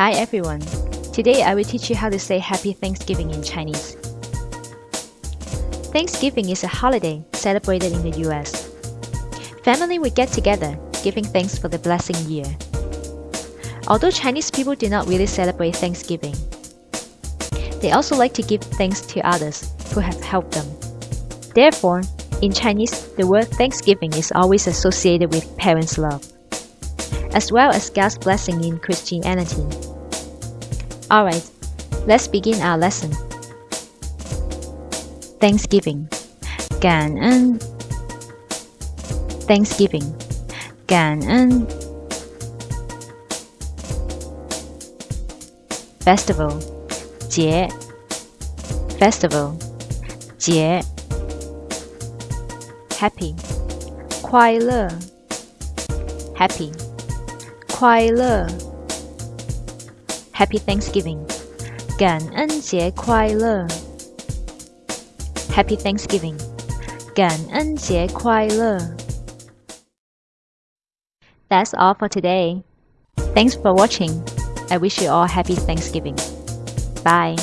Hi everyone. Today I will teach you how to say Happy Thanksgiving in Chinese. Thanksgiving is a holiday celebrated in the US. Family will get together, giving thanks for the blessing year. Although Chinese people do not really celebrate Thanksgiving, they also like to give thanks to others who have helped them. Therefore, in Chinese, the word Thanksgiving is always associated with parents' love, as well as God's blessing in Christianity. Alright, let's begin our lesson. Thanksgiving 感恩 Thanksgiving 感恩 Festival 节 Festival 节 Happy 快乐 Happy 快乐 Happy Thanksgiving 感恩节快乐 Happy Thanksgiving 感恩节快乐 That's all for today. Thanks for watching. I wish you all happy Thanksgiving. Bye.